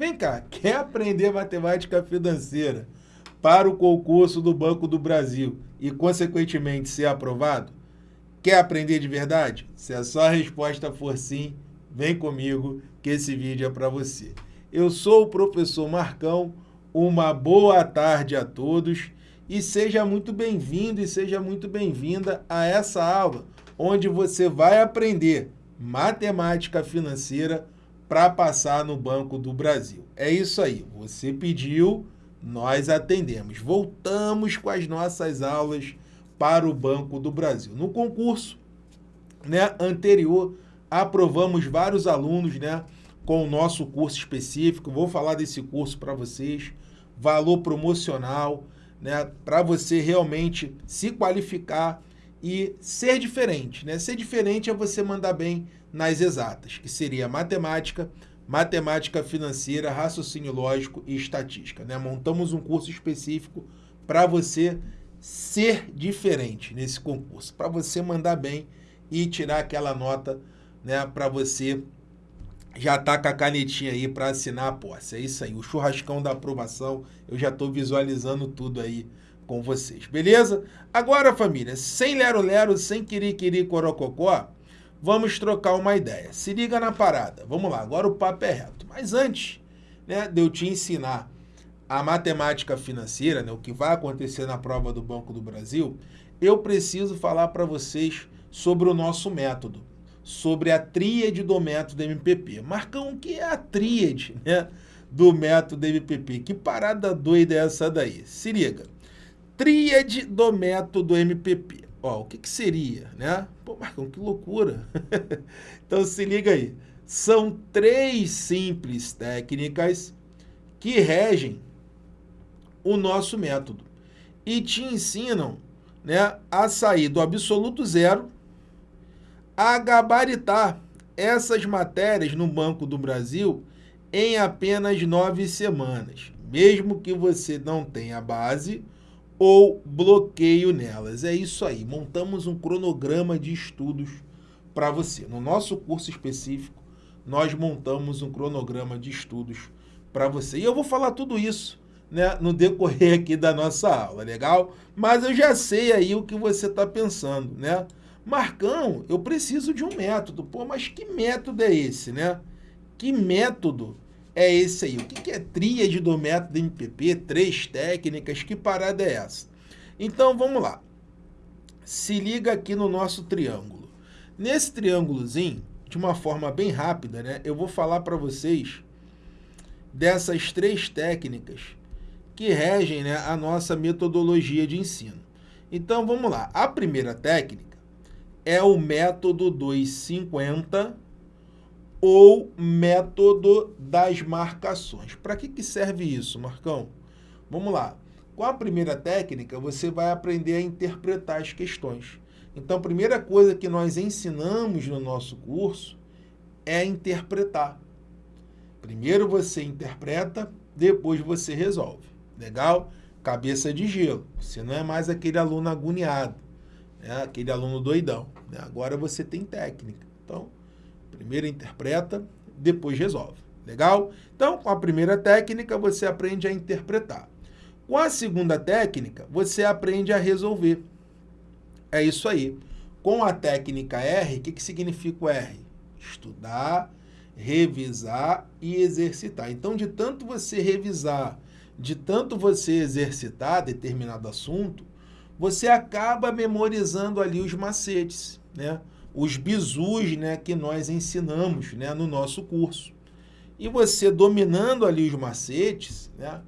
Vem cá, quer aprender matemática financeira para o concurso do Banco do Brasil e, consequentemente, ser aprovado? Quer aprender de verdade? Se a sua resposta for sim, vem comigo que esse vídeo é para você. Eu sou o professor Marcão, uma boa tarde a todos e seja muito bem-vindo e seja muito bem-vinda a essa aula, onde você vai aprender matemática financeira para passar no Banco do Brasil. É isso aí, você pediu, nós atendemos. Voltamos com as nossas aulas para o Banco do Brasil. No concurso né, anterior, aprovamos vários alunos né, com o nosso curso específico. Vou falar desse curso para vocês. Valor promocional, né, para você realmente se qualificar e ser diferente. Né? Ser diferente é você mandar bem nas exatas, que seria matemática, matemática financeira, raciocínio lógico e estatística. Né? Montamos um curso específico para você ser diferente nesse concurso, para você mandar bem e tirar aquela nota né, para você já tá com a canetinha aí para assinar a posse. É isso aí, o churrascão da aprovação, eu já estou visualizando tudo aí com vocês, beleza? Agora, família, sem lero-lero, sem querer-querer corococó, vamos trocar uma ideia. Se liga na parada. Vamos lá, agora o papo é reto. Mas antes né, de eu te ensinar a matemática financeira, né, o que vai acontecer na prova do Banco do Brasil, eu preciso falar para vocês sobre o nosso método, sobre a tríade do método MPP. Marcão, o que é a tríade né, do método MPP? Que parada doida é essa daí? Se liga. Tríade do método MPP. Ó, o que, que seria, né? Pô, Marcão, que loucura. então se liga aí. São três simples técnicas que regem o nosso método e te ensinam né, a sair do absoluto zero, a gabaritar essas matérias no Banco do Brasil em apenas nove semanas, mesmo que você não tenha base ou bloqueio nelas. É isso aí, montamos um cronograma de estudos para você. No nosso curso específico, nós montamos um cronograma de estudos para você. E eu vou falar tudo isso né, no decorrer aqui da nossa aula, legal? Mas eu já sei aí o que você está pensando, né? Marcão, eu preciso de um método. Pô, mas que método é esse, né? Que método é esse aí. O que é tríade do método MPP? Três técnicas, que parada é essa? Então, vamos lá. Se liga aqui no nosso triângulo. Nesse triângulozinho, de uma forma bem rápida, né, eu vou falar para vocês dessas três técnicas que regem né, a nossa metodologia de ensino. Então, vamos lá. A primeira técnica é o método 250 ou método das marcações. Para que, que serve isso, Marcão? Vamos lá. Com a primeira técnica, você vai aprender a interpretar as questões. Então, a primeira coisa que nós ensinamos no nosso curso é interpretar. Primeiro você interpreta, depois você resolve. Legal? Cabeça de gelo. Você não é mais aquele aluno agoniado, né? aquele aluno doidão. Né? Agora você tem técnica. Então, Primeiro interpreta, depois resolve. Legal? Então, com a primeira técnica, você aprende a interpretar. Com a segunda técnica, você aprende a resolver. É isso aí. Com a técnica R, o que, que significa o R? Estudar, revisar e exercitar. Então, de tanto você revisar, de tanto você exercitar determinado assunto, você acaba memorizando ali os macetes, né? Os bizus né, que nós ensinamos né, no nosso curso. E você dominando ali os macetes, né,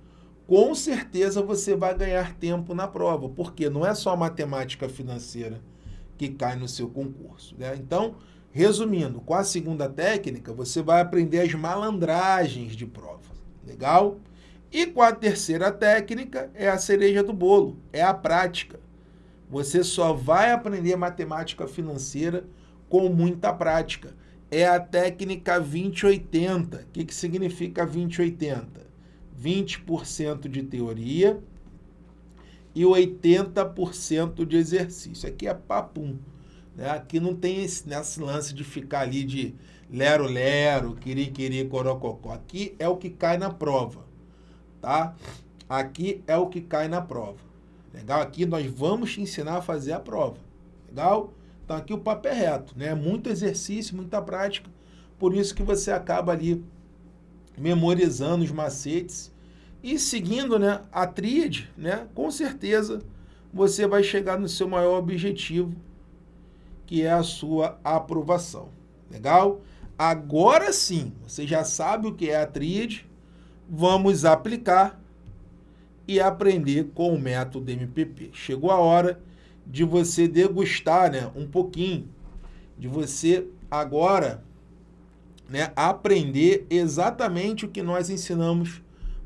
com certeza você vai ganhar tempo na prova, porque não é só matemática financeira que cai no seu concurso. Né? Então, resumindo, com a segunda técnica, você vai aprender as malandragens de prova. Legal? E com a terceira técnica, é a cereja do bolo, é a prática. Você só vai aprender matemática financeira com muita prática. É a técnica 2080. O que, que significa 2080? 20% de teoria e 80% de exercício. Aqui é papum. Né? Aqui não tem esse, nesse lance de ficar ali de lero lero, quiri corococó. Aqui é o que cai na prova, tá? Aqui é o que cai na prova. Legal? Aqui nós vamos te ensinar a fazer a prova. Legal? Então aqui o papo é reto, né? Muito exercício, muita prática. Por isso que você acaba ali memorizando os macetes e seguindo, né, a tríade, né? Com certeza você vai chegar no seu maior objetivo, que é a sua aprovação. Legal? Agora sim, você já sabe o que é a tríade, vamos aplicar e aprender com o método MPP. Chegou a hora de você degustar né, um pouquinho, de você agora né, aprender exatamente o que nós ensinamos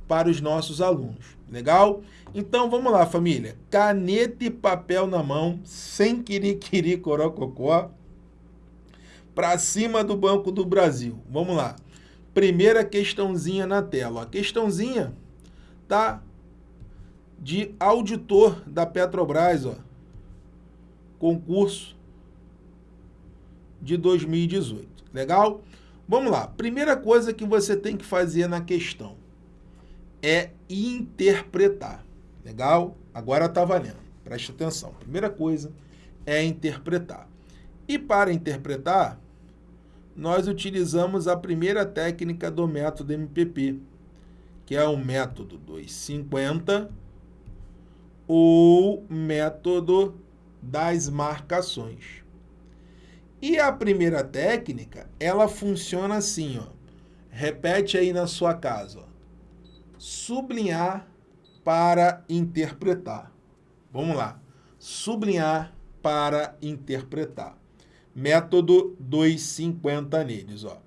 para os nossos alunos. Legal? Então vamos lá, família. Caneta e papel na mão, sem quiriquiri corococó, para cima do Banco do Brasil. Vamos lá. Primeira questãozinha na tela. A questãozinha tá de auditor da Petrobras, ó. Concurso de 2018. Legal? Vamos lá. Primeira coisa que você tem que fazer na questão é interpretar. Legal? Agora está valendo. Preste atenção. Primeira coisa é interpretar. E para interpretar, nós utilizamos a primeira técnica do método MPP, que é o método 250 ou método das marcações. E a primeira técnica, ela funciona assim, ó. Repete aí na sua casa, ó sublinhar para interpretar. Vamos lá. Sublinhar para interpretar. Método 250 neles. Ó.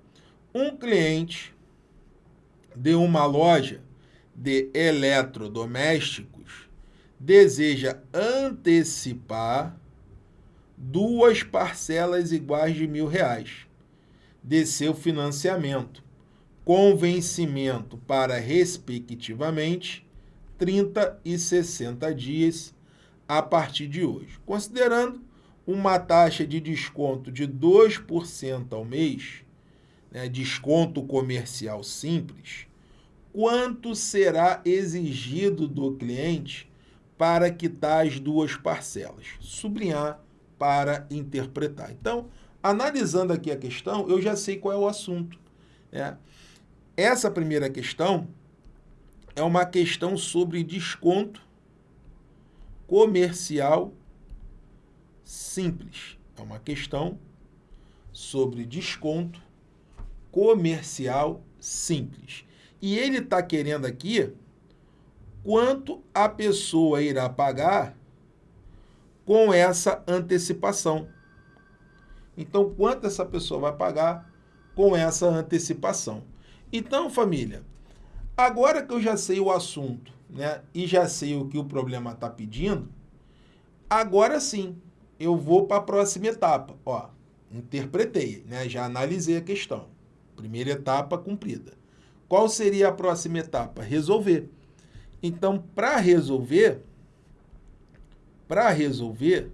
Um cliente de uma loja de eletrodomésticos deseja antecipar duas parcelas iguais de mil reais de seu financiamento com vencimento para, respectivamente, 30 e 60 dias a partir de hoje. Considerando uma taxa de desconto de 2% ao mês, né, desconto comercial simples, quanto será exigido do cliente para quitar as duas parcelas? Sublinhar para interpretar. Então, analisando aqui a questão, eu já sei qual é o assunto. Né? Essa primeira questão é uma questão sobre desconto comercial simples. É uma questão sobre desconto comercial simples. E ele está querendo aqui quanto a pessoa irá pagar com essa antecipação. Então, quanto essa pessoa vai pagar com essa antecipação? Então, família, agora que eu já sei o assunto né, e já sei o que o problema está pedindo, agora sim eu vou para a próxima etapa. Ó, interpretei, né, já analisei a questão. Primeira etapa cumprida. Qual seria a próxima etapa? Resolver. Então, para resolver, para resolver,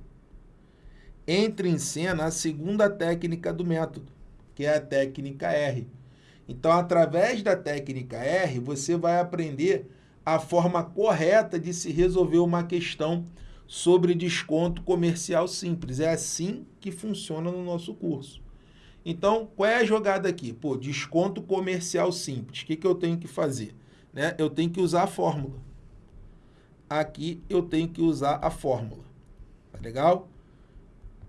entra em cena a segunda técnica do método, que é a técnica R. Então, através da técnica R, você vai aprender a forma correta de se resolver uma questão sobre desconto comercial simples. É assim que funciona no nosso curso. Então, qual é a jogada aqui? Pô, desconto comercial simples. O que, que eu tenho que fazer? Né? Eu tenho que usar a fórmula. Aqui eu tenho que usar a fórmula. Tá legal?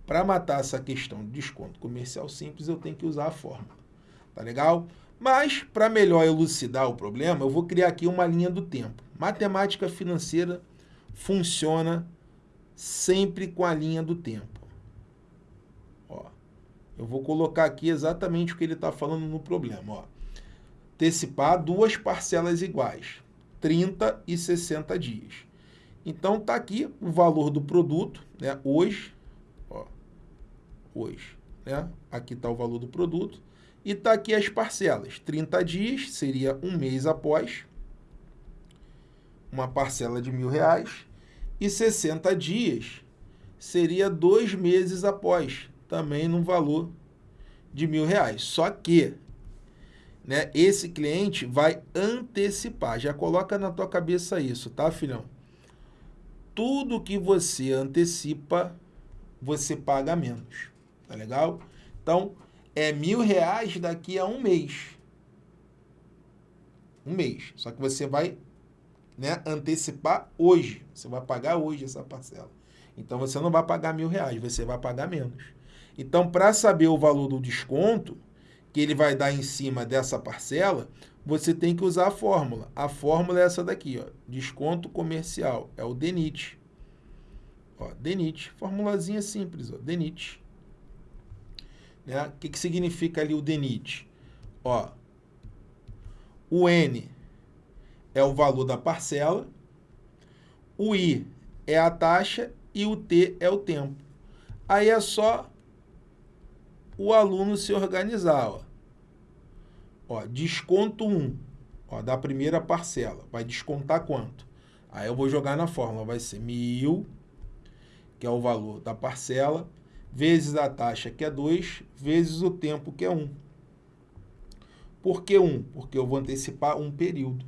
Para matar essa questão de desconto comercial simples, eu tenho que usar a fórmula. Tá legal? Mas, para melhor elucidar o problema, eu vou criar aqui uma linha do tempo. Matemática financeira funciona sempre com a linha do tempo. Ó, eu vou colocar aqui exatamente o que ele está falando no problema. Ó. Antecipar duas parcelas iguais, 30 e 60 dias. Então, está aqui o valor do produto, né? hoje, ó, hoje. Né? Aqui está o valor do produto e está aqui as parcelas. 30 dias seria um mês após, uma parcela de mil reais. E 60 dias seria dois meses após, também no valor de mil reais. Só que né, esse cliente vai antecipar. Já coloca na tua cabeça isso, tá, filhão? Tudo que você antecipa, você paga menos. Tá legal? Então, é mil reais daqui a um mês. Um mês. Só que você vai né, antecipar hoje. Você vai pagar hoje essa parcela. Então, você não vai pagar mil reais, você vai pagar menos. Então, para saber o valor do desconto que ele vai dar em cima dessa parcela, você tem que usar a fórmula. A fórmula é essa daqui, ó, desconto comercial, é o DENIT. Ó, DENIT, formulazinha simples, ó, DENIT. Né? O que, que significa ali o DENIT? Ó, o N é o valor da parcela, o I é a taxa e o T é o tempo. Aí é só o aluno se organizar. Ó. Ó, desconto 1 ó, da primeira parcela. Vai descontar quanto? Aí eu vou jogar na fórmula. Vai ser mil, que é o valor da parcela, vezes a taxa, que é 2, vezes o tempo, que é 1. Por que 1? Porque eu vou antecipar um período.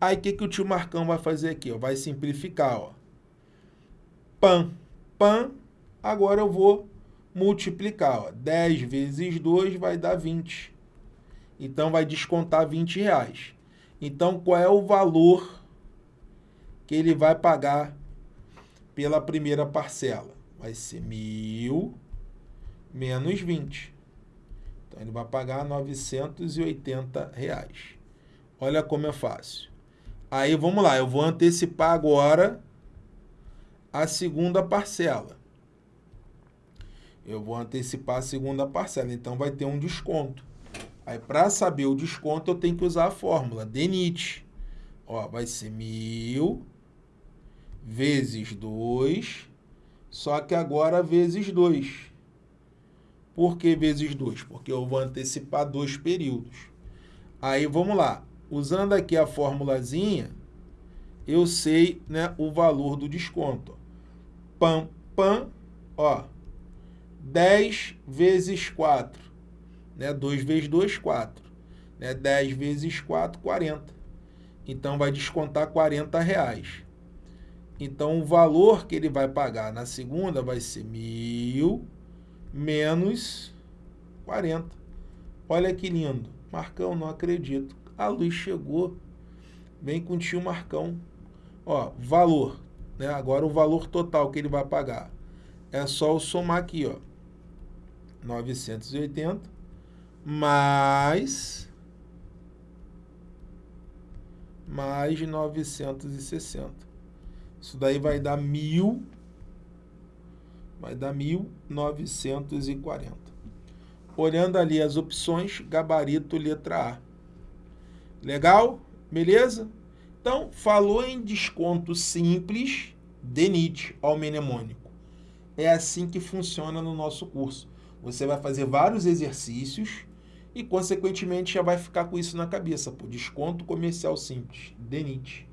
Aí o que, que o tio Marcão vai fazer aqui? Ó? Vai simplificar. Ó. PAN. PAN, agora eu vou multiplicar. Ó. 10 vezes 2 vai dar 20. Então, vai descontar 20 reais. Então, qual é o valor que ele vai pagar pela primeira parcela? Vai ser mil menos 20. Então, ele vai pagar 980 reais. Olha como é fácil. Aí, vamos lá. Eu vou antecipar agora a segunda parcela eu vou antecipar a segunda parcela, então vai ter um desconto. Aí, para saber o desconto, eu tenho que usar a fórmula, DENIT. Ó, vai ser mil vezes 2, só que agora vezes 2. Por que vezes 2? Porque eu vou antecipar dois períodos. Aí, vamos lá. Usando aqui a formulazinha, eu sei né, o valor do desconto. Pam, pam, ó, 10 vezes 4. Né? 2 vezes 2, 4. Né? 10 vezes 4, 40. Então, vai descontar 40 reais. Então, o valor que ele vai pagar na segunda vai ser mil menos 40. Olha que lindo. Marcão, não acredito. A luz chegou. Vem com o tio Marcão. Ó, valor. Né? Agora o valor total que ele vai pagar. É só eu somar aqui, ó. 980 mais mais 960. Isso daí vai dar mil, vai dar 1.940. Olhando ali as opções, gabarito letra A. Legal? Beleza? Então, falou em desconto simples, DENIT, ao mnemônico. É assim que funciona no nosso curso. Você vai fazer vários exercícios e, consequentemente, já vai ficar com isso na cabeça. Pô, desconto comercial simples, DENIT.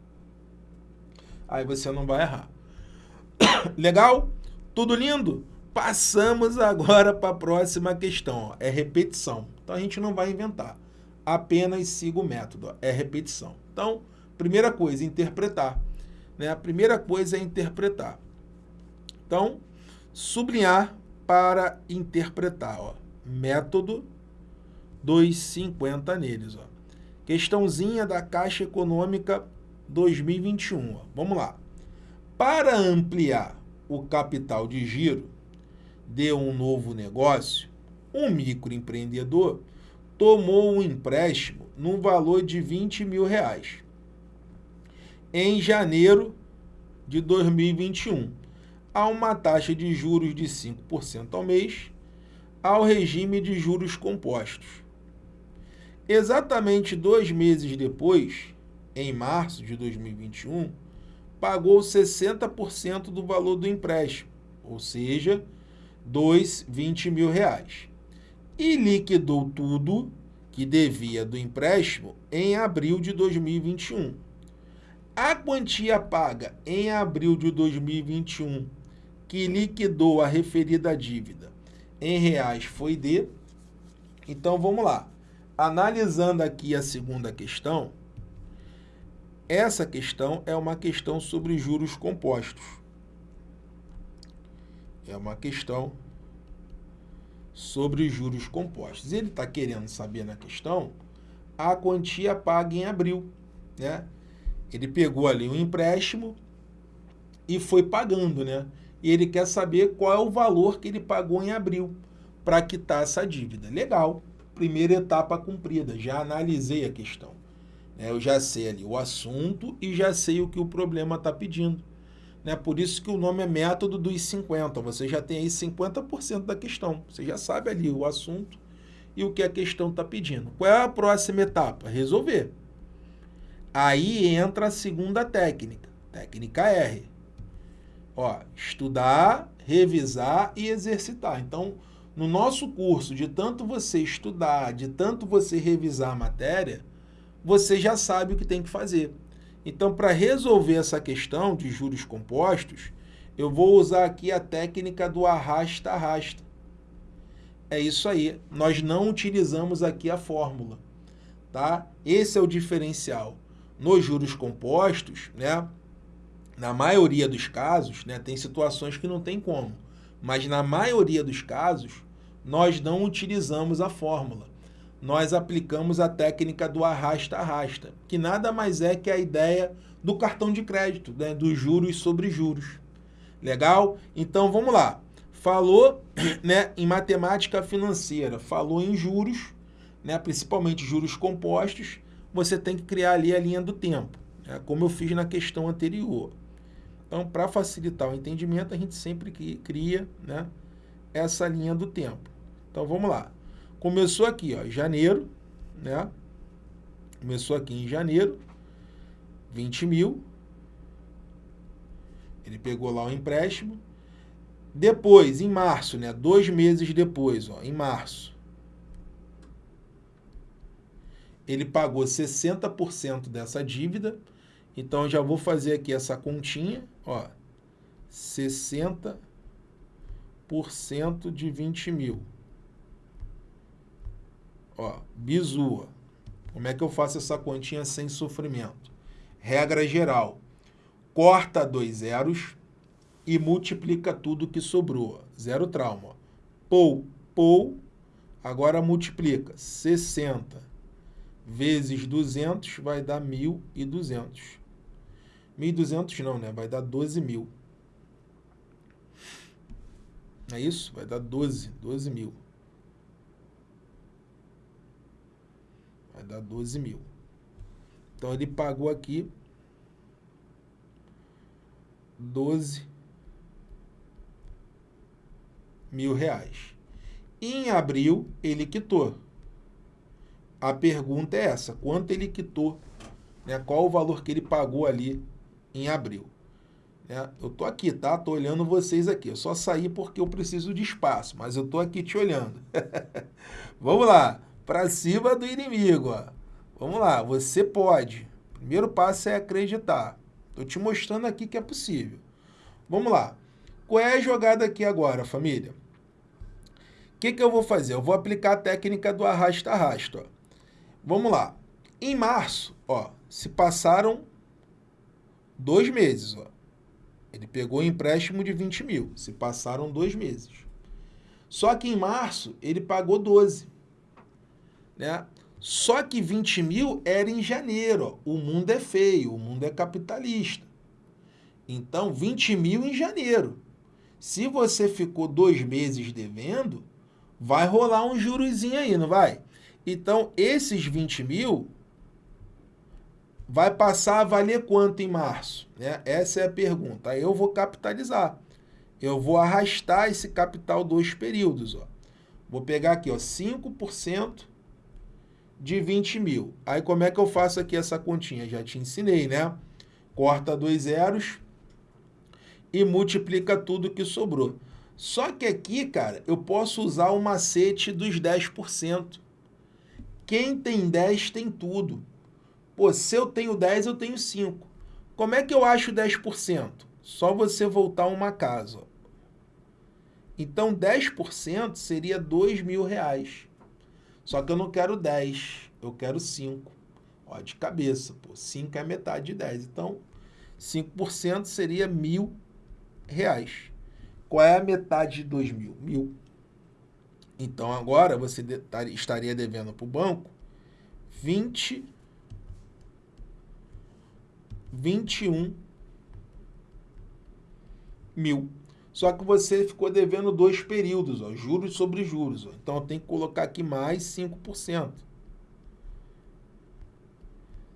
Aí você não vai errar. Legal? Tudo lindo? Passamos agora para a próxima questão. Ó. É repetição. Então, a gente não vai inventar. Apenas siga o método. Ó. É repetição. Então, primeira coisa, interpretar. Né? A primeira coisa é interpretar. Então, sublinhar para interpretar. Ó. Método 250 neles. Ó. Questãozinha da Caixa Econômica 2021. Ó. Vamos lá. Para ampliar o capital de giro de um novo negócio, um microempreendedor tomou um empréstimo no valor de 20 mil reais em janeiro de 2021 a uma taxa de juros de 5% ao mês, ao regime de juros compostos. Exatamente dois meses depois, em março de 2021, pagou 60% do valor do empréstimo, ou seja, dois 20 mil reais, e liquidou tudo que devia do empréstimo em abril de 2021. A quantia paga em abril de 2021 que liquidou a referida dívida em reais foi de Então vamos lá. Analisando aqui a segunda questão, essa questão é uma questão sobre juros compostos. É uma questão sobre juros compostos. Ele está querendo saber na questão a quantia paga em abril. Né? Ele pegou ali um empréstimo e foi pagando, né? E ele quer saber qual é o valor que ele pagou em abril para quitar essa dívida. Legal, primeira etapa cumprida, já analisei a questão. Né? Eu já sei ali o assunto e já sei o que o problema está pedindo. Né? Por isso que o nome é método dos 50. Você já tem aí 50% da questão. Você já sabe ali o assunto e o que a questão está pedindo. Qual é a próxima etapa? Resolver. Aí entra a segunda técnica, técnica R. Ó, estudar, revisar e exercitar. Então, no nosso curso, de tanto você estudar, de tanto você revisar a matéria, você já sabe o que tem que fazer. Então, para resolver essa questão de juros compostos, eu vou usar aqui a técnica do arrasta-arrasta. É isso aí. Nós não utilizamos aqui a fórmula, tá? Esse é o diferencial. Nos juros compostos, né? Na maioria dos casos, né, tem situações que não tem como, mas na maioria dos casos, nós não utilizamos a fórmula. Nós aplicamos a técnica do arrasta-arrasta, que nada mais é que a ideia do cartão de crédito, né, dos juros sobre juros. Legal? Então vamos lá. Falou né, em matemática financeira, falou em juros, né, principalmente juros compostos, você tem que criar ali a linha do tempo, né, como eu fiz na questão anterior. Então, para facilitar o entendimento, a gente sempre cria né, essa linha do tempo. Então, vamos lá. Começou aqui, ó, janeiro, né? Começou aqui em janeiro, 20 mil. Ele pegou lá o empréstimo. Depois, em março, né? Dois meses depois, ó, em março. Ele pagou 60% dessa dívida. Então, já vou fazer aqui essa continha ó, 60% de 20 mil. Ó, bisua. Como é que eu faço essa continha sem sofrimento? Regra geral. Corta dois zeros e multiplica tudo que sobrou. Zero trauma. Pou, pou. Agora multiplica. 60 vezes 200 vai dar 1.200. 1.200 não, né? Vai dar 12 mil. É isso? Vai dar 12, 12 mil. Vai dar 12 mil. Então, ele pagou aqui 12 mil reais. Em abril, ele quitou. A pergunta é essa, quanto ele quitou? Né? Qual o valor que ele pagou ali em abril. É, eu tô aqui, tá? Tô olhando vocês aqui. Eu só saí porque eu preciso de espaço, mas eu tô aqui te olhando. Vamos lá, para cima do inimigo. Ó. Vamos lá, você pode. Primeiro passo é acreditar. Tô te mostrando aqui que é possível. Vamos lá. Qual é a jogada aqui agora, família? O que, que eu vou fazer? Eu vou aplicar a técnica do arrasta-arrasta. Vamos lá. Em março, ó, se passaram dois meses. Ó. Ele pegou um empréstimo de 20 mil, se passaram dois meses. Só que em março ele pagou 12. Né? Só que 20 mil era em janeiro. Ó. O mundo é feio, o mundo é capitalista. Então, 20 mil em janeiro. Se você ficou dois meses devendo, vai rolar um jurozinho aí, não vai? Então, esses 20 mil vai passar a valer quanto em março? Né? Essa é a pergunta. Aí eu vou capitalizar. Eu vou arrastar esse capital dois períodos. Ó. Vou pegar aqui ó, 5% de 20 mil. Aí como é que eu faço aqui essa continha? Já te ensinei, né? Corta dois zeros e multiplica tudo que sobrou. Só que aqui, cara, eu posso usar o macete dos 10%. Quem tem 10 tem tudo. Pô, se eu tenho 10, eu tenho 5. Como é que eu acho 10%? Só você voltar uma casa. Então, 10% seria 2 mil reais. Só que eu não quero 10, eu quero 5. Ó, de cabeça, pô, 5 é metade de 10. Então, 5% seria mil reais. Qual é a metade de 2 mil? Mil. Então, agora você estaria devendo para o banco 20, 21 mil. Só que você ficou devendo dois períodos, ó, juros sobre juros. Ó. Então, tenho que colocar aqui mais 5%.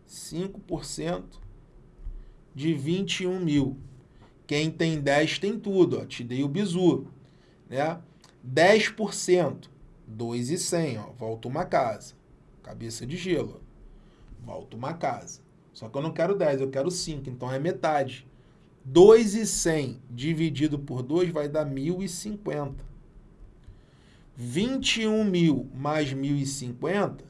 5% de 21 mil. Quem tem 10 tem tudo, ó. Te dei o bizu, né? 10%, 2,100, ó. Volta uma casa. Cabeça de gelo. Volta uma casa. Só que eu não quero 10, eu quero 5, então é metade. 2,100 dividido por 2 vai dar 1.050. 21 mil mais 1.050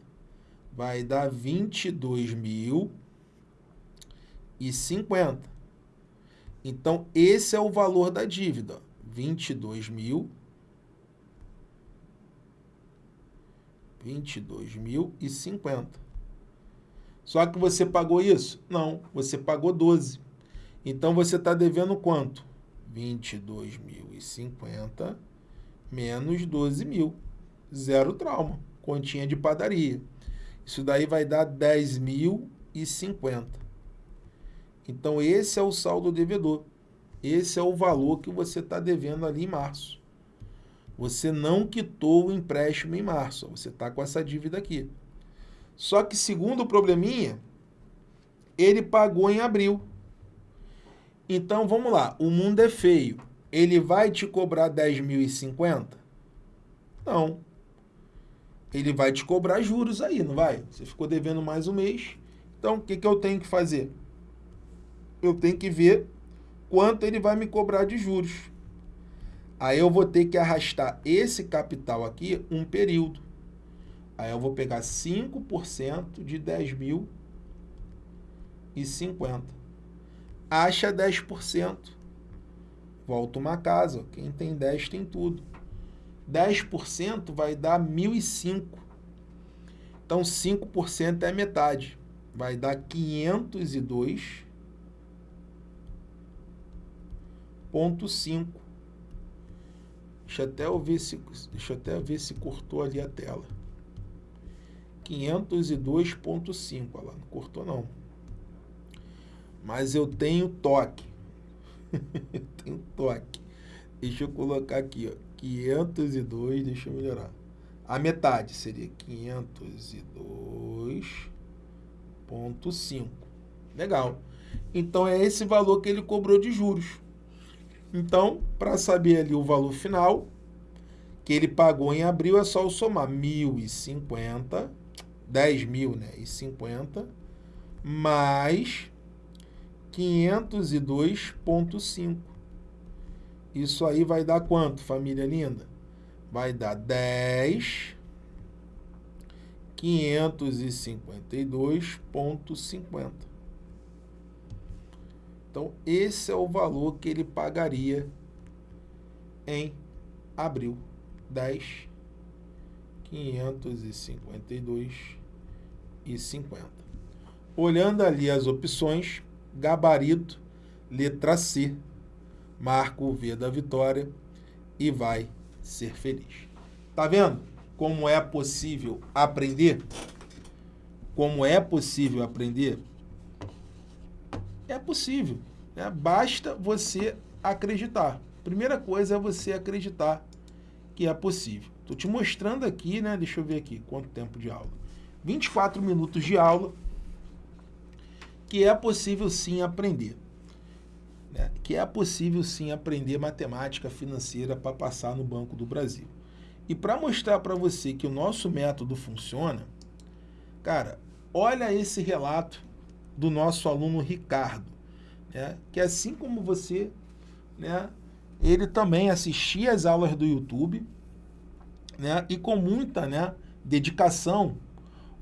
vai dar 22.050. Então, esse é o valor da dívida. 22 mil. 22.050. Só que você pagou isso? Não, você pagou 12. Então, você está devendo quanto? 22.050 menos 12 mil. Zero trauma. Continha de padaria. Isso daí vai dar 10.050. Então, esse é o saldo devedor. Esse é o valor que você está devendo ali em março. Você não quitou o empréstimo em março. Você está com essa dívida aqui. Só que, segundo o probleminha, ele pagou em abril. Então, vamos lá. O mundo é feio. Ele vai te cobrar 10.050? Não. Ele vai te cobrar juros aí, não vai? Você ficou devendo mais um mês. Então, o que, que eu tenho que fazer? eu tenho que ver quanto ele vai me cobrar de juros. Aí eu vou ter que arrastar esse capital aqui um período. Aí eu vou pegar 5% de 10 mil e 50. Acha 10%. Volta uma casa. Quem tem 10 tem tudo. 10% vai dar 1.005. Então, 5% é metade. Vai dar 502 5. Deixa até eu ver se até ver se cortou ali a tela. 502.5, olha lá, não cortou não. Mas eu tenho toque. eu tenho toque. Deixa eu colocar aqui, ó, 502, deixa eu melhorar. A metade seria 502.5. Legal. Então é esse valor que ele cobrou de juros. Então, para saber ali o valor final que ele pagou em abril, é só somar 1.050, 10 mil, né? E 50, mais 502,5. Isso aí vai dar quanto, família linda? Vai dar 10 552,50. Então, esse é o valor que ele pagaria em abril. 10, 552 e 50. Olhando ali as opções, gabarito, letra C, marca o V da vitória e vai ser feliz. Tá vendo como é possível aprender? Como é possível aprender? É possível. Né? Basta você acreditar. Primeira coisa é você acreditar que é possível. Estou te mostrando aqui, né? Deixa eu ver aqui quanto tempo de aula. 24 minutos de aula que é possível sim aprender. Né? Que é possível sim aprender matemática financeira para passar no Banco do Brasil. E para mostrar para você que o nosso método funciona, cara, olha esse relato do nosso aluno Ricardo, né? que assim como você, né, ele também assistia às aulas do YouTube né, e com muita né, dedicação,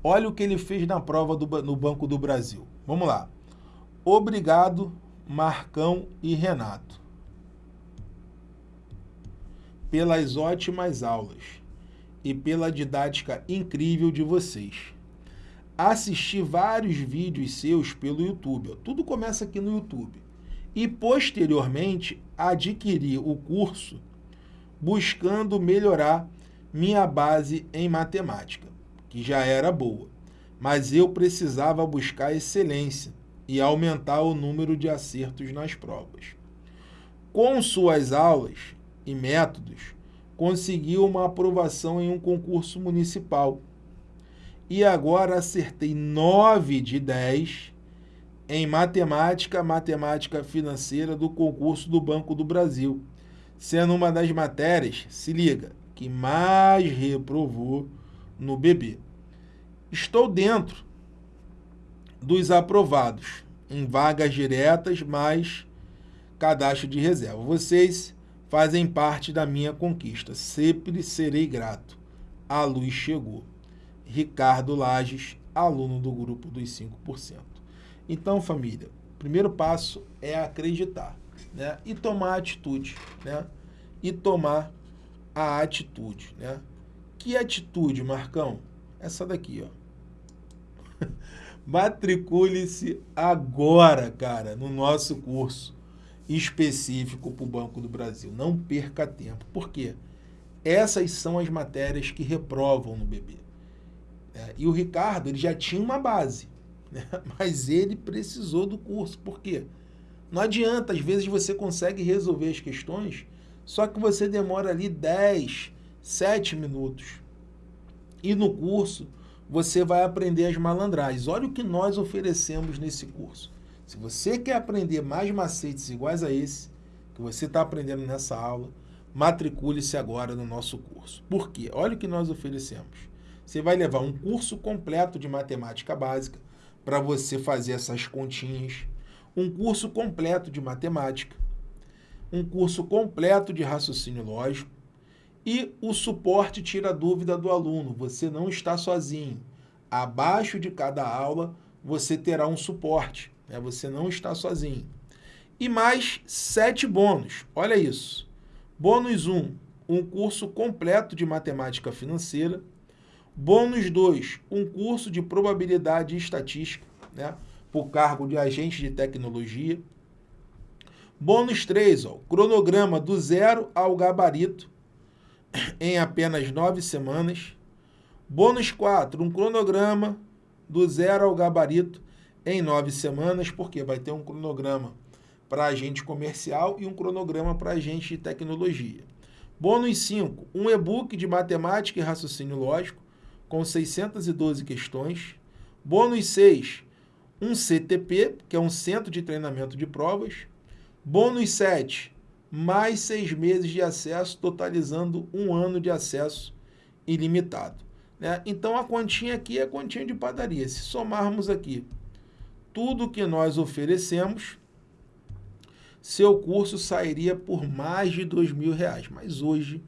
olha o que ele fez na prova do, no Banco do Brasil. Vamos lá. Obrigado, Marcão e Renato, pelas ótimas aulas. e pela didática incrível de vocês. Assisti vários vídeos seus pelo YouTube. Tudo começa aqui no YouTube. E posteriormente adquiri o curso buscando melhorar minha base em matemática, que já era boa, mas eu precisava buscar excelência e aumentar o número de acertos nas provas. Com suas aulas e métodos, conseguiu uma aprovação em um concurso municipal. E agora acertei 9 de 10 em matemática, matemática financeira do concurso do Banco do Brasil, sendo uma das matérias, se liga, que mais reprovou no BB. Estou dentro dos aprovados em vagas diretas, mais cadastro de reserva. Vocês fazem parte da minha conquista. Sempre serei grato. A luz chegou. Ricardo Lages, aluno do grupo dos 5%. Então, família, o primeiro passo é acreditar, né? E tomar atitude, né? E tomar a atitude, né? Que atitude, Marcão? Essa daqui, ó. Matricule-se agora, cara, no nosso curso específico para o Banco do Brasil. Não perca tempo. Por quê? Essas são as matérias que reprovam no BB. É, e o Ricardo ele já tinha uma base, né? mas ele precisou do curso. Por quê? Não adianta, às vezes você consegue resolver as questões, só que você demora ali 10, 7 minutos. E no curso você vai aprender as malandragens. Olha o que nós oferecemos nesse curso. Se você quer aprender mais macetes iguais a esse, que você está aprendendo nessa aula, matricule-se agora no nosso curso. Por quê? Olha o que nós oferecemos. Você vai levar um curso completo de matemática básica para você fazer essas continhas, um curso completo de matemática, um curso completo de raciocínio lógico e o suporte tira a dúvida do aluno. Você não está sozinho. Abaixo de cada aula, você terá um suporte. Né? Você não está sozinho. E mais sete bônus. Olha isso. Bônus 1, um, um curso completo de matemática financeira. Bônus 2, um curso de probabilidade e estatística, né? por cargo de agente de tecnologia. Bônus 3, ó, cronograma do zero ao gabarito em apenas nove semanas. Bônus 4, um cronograma do zero ao gabarito em nove semanas, porque vai ter um cronograma para agente comercial e um cronograma para agente de tecnologia. Bônus 5, um e-book de matemática e raciocínio lógico, com 612 questões. Bônus 6, um CTP, que é um Centro de Treinamento de Provas. Bônus 7, mais seis meses de acesso, totalizando um ano de acesso ilimitado. Né? Então, a continha aqui é a continha de padaria. Se somarmos aqui tudo que nós oferecemos, seu curso sairia por mais de dois mil reais. Mas hoje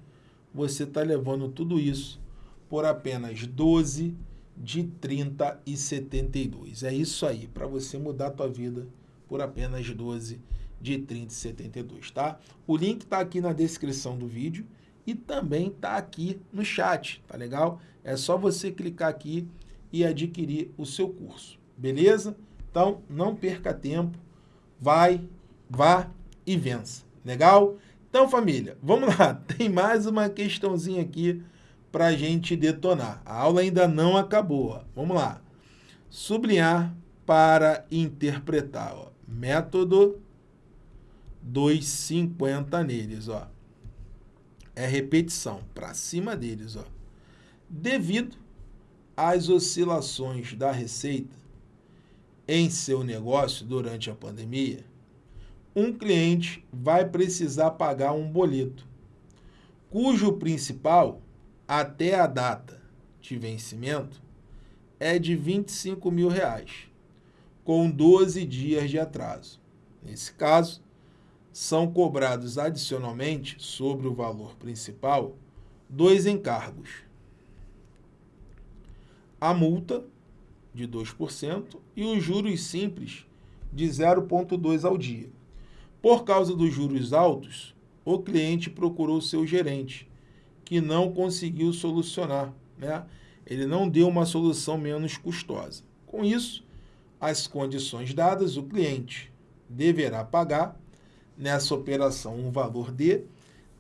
você está levando tudo isso por apenas 12 de 30 e 72. É isso aí, para você mudar a tua vida por apenas 12 de 30 e 72, tá? O link está aqui na descrição do vídeo e também está aqui no chat, tá legal? É só você clicar aqui e adquirir o seu curso, beleza? Então, não perca tempo, vai, vá e vença. Legal? Então, família, vamos lá. Tem mais uma questãozinha aqui para a gente detonar. A aula ainda não acabou. Ó. Vamos lá. Sublinhar para interpretar. Ó. Método 2,50 neles. Ó. É repetição para cima deles. Ó. Devido às oscilações da receita, em seu negócio durante a pandemia, um cliente vai precisar pagar um boleto, cujo principal, até a data de vencimento, é de 25 mil reais, com 12 dias de atraso. Nesse caso, são cobrados adicionalmente sobre o valor principal dois encargos. A multa de 2% e os juros simples de 0,2 ao dia. Por causa dos juros altos, o cliente procurou seu gerente que não conseguiu solucionar, né? Ele não deu uma solução menos custosa. Com isso, as condições dadas, o cliente deverá pagar nessa operação um valor de.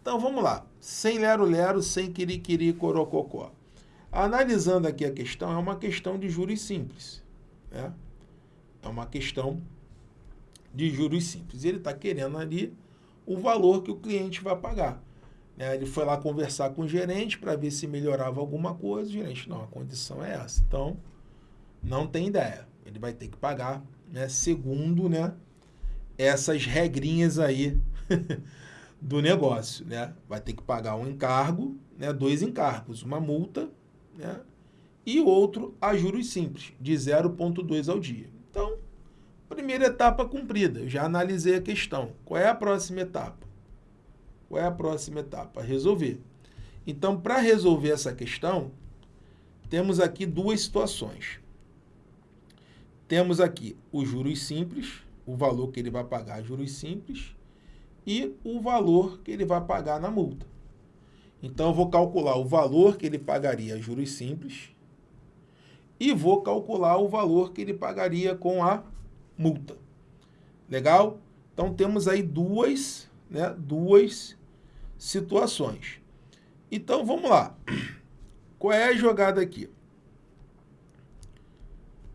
Então vamos lá, sem lero-lero, sem quiriquiri corococó. Analisando aqui a questão, é uma questão de juros simples. Né? É uma questão de juros simples. Ele está querendo ali o valor que o cliente vai pagar. Né? Ele foi lá conversar com o gerente para ver se melhorava alguma coisa. O gerente, não, a condição é essa. Então, não tem ideia. Ele vai ter que pagar, né, segundo né, essas regrinhas aí do negócio. Né? Vai ter que pagar um encargo, né, dois encargos, uma multa né, e outro a juros simples, de 0,2 ao dia. Então, primeira etapa cumprida. Eu já analisei a questão. Qual é a próxima etapa? Qual é a próxima etapa? Resolver. Então, para resolver essa questão, temos aqui duas situações. Temos aqui os juros simples, o valor que ele vai pagar juros simples, e o valor que ele vai pagar na multa. Então, eu vou calcular o valor que ele pagaria juros simples e vou calcular o valor que ele pagaria com a multa. Legal? Então, temos aí duas, né, duas situações. Então, vamos lá. Qual é a jogada aqui?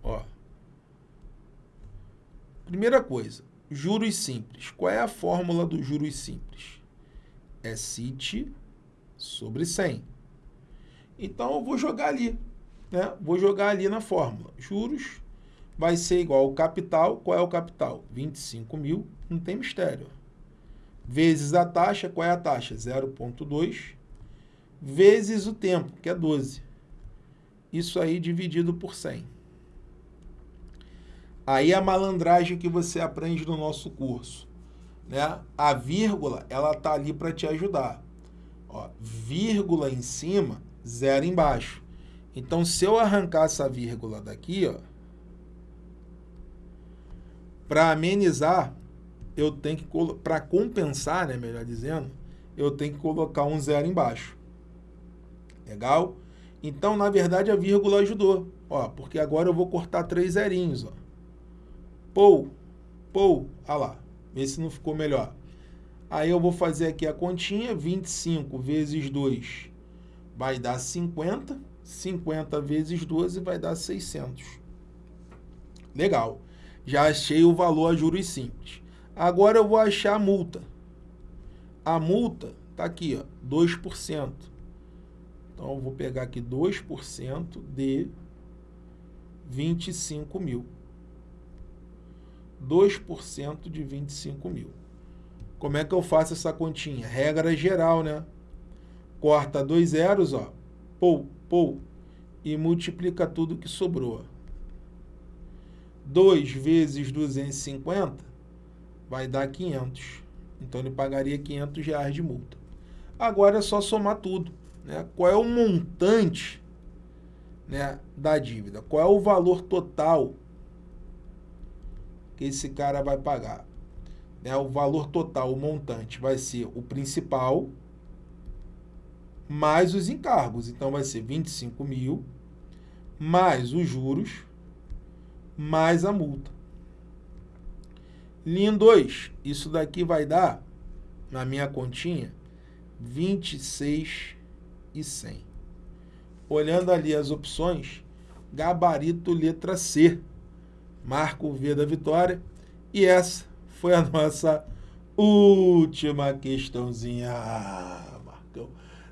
Ó. Primeira coisa, juros simples. Qual é a fórmula do juros simples? É CIT sobre 100. Então, eu vou jogar ali. Né? Vou jogar ali na fórmula. Juros vai ser igual ao capital. Qual é o capital? 25 mil. Não tem mistério vezes a taxa, qual é a taxa? 0,2, vezes o tempo, que é 12. Isso aí dividido por 100. Aí a malandragem que você aprende no nosso curso. Né? A vírgula, ela tá ali para te ajudar. Ó, vírgula em cima, zero embaixo. Então, se eu arrancar essa vírgula daqui, ó, para amenizar, eu tenho que, para compensar, né, melhor dizendo, eu tenho que colocar um zero embaixo. Legal? Então, na verdade, a vírgula ajudou. Ó, porque agora eu vou cortar três zerinhos. Ó. Pou, pou, olha lá. Vê se não ficou melhor. Aí eu vou fazer aqui a continha. 25 vezes 2 vai dar 50. 50 vezes 12 vai dar 600. Legal. Já achei o valor a juros simples. Agora eu vou achar a multa. A multa está aqui, ó, 2%. Então, eu vou pegar aqui 2% de 25 mil. 2% de 25 mil. Como é que eu faço essa continha? Regra geral, né? Corta dois zeros, ó. Pou, pou. E multiplica tudo que sobrou. 2 vezes 250 vai dar 500. Então, ele pagaria 500 reais de multa. Agora é só somar tudo. Né? Qual é o montante né, da dívida? Qual é o valor total que esse cara vai pagar? Né? O valor total, o montante, vai ser o principal mais os encargos. Então, vai ser 25 mil mais os juros mais a multa. Linha 2, isso daqui vai dar, na minha continha, 26 e 100. Olhando ali as opções, gabarito letra C, marco o V da vitória. E essa foi a nossa última questãozinha. Ah, Marcão,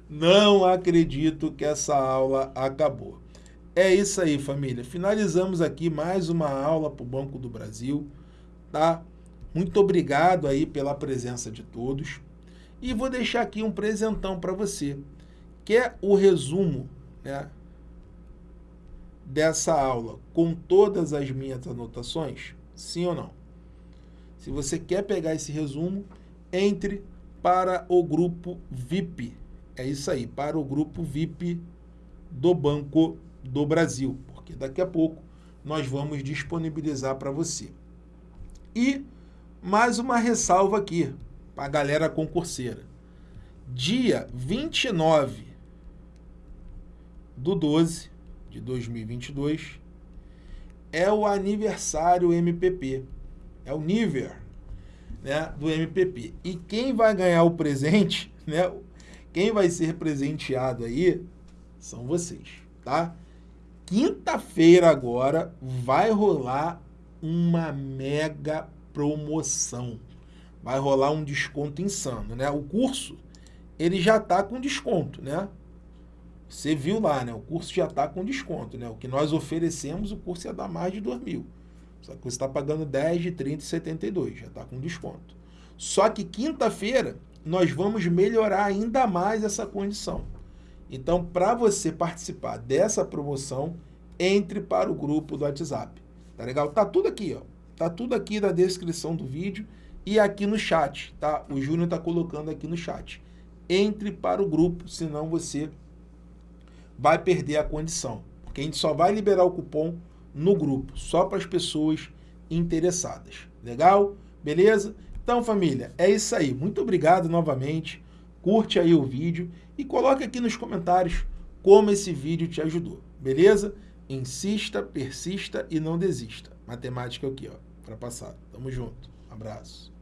não acredito que essa aula acabou. É isso aí, família. Finalizamos aqui mais uma aula para o Banco do Brasil, tá? Muito obrigado aí pela presença de todos. E vou deixar aqui um presentão para você, que é o resumo né, dessa aula, com todas as minhas anotações, sim ou não? Se você quer pegar esse resumo, entre para o grupo VIP. É isso aí, para o grupo VIP do Banco do Brasil, porque daqui a pouco nós vamos disponibilizar para você. E mais uma ressalva aqui para a galera concurseira. Dia 29 do 12 de 2022 é o aniversário MPP. É o nível né, do MPP. E quem vai ganhar o presente, né, quem vai ser presenteado aí são vocês, tá? Quinta-feira agora vai rolar uma mega promoção. Vai rolar um desconto insano, né? O curso, ele já tá com desconto, né? Você viu lá, né? O curso já tá com desconto, né? O que nós oferecemos, o curso ia dar mais de 2 mil. Só que você está pagando 10 de 30 e 72, já está com desconto. Só que quinta-feira nós vamos melhorar ainda mais essa condição. Então, para você participar dessa promoção, entre para o grupo do WhatsApp. Tá legal? Tá tudo aqui, ó. Tá tudo aqui na descrição do vídeo e aqui no chat, tá? O Júnior tá colocando aqui no chat. Entre para o grupo, senão você vai perder a condição. Porque a gente só vai liberar o cupom no grupo, só para as pessoas interessadas. Legal? Beleza? Então, família, é isso aí. Muito obrigado novamente. Curte aí o vídeo e coloque aqui nos comentários como esse vídeo te ajudou. Beleza? Insista, persista e não desista. Matemática aqui, ó, para passar. Tamo junto. Abraço.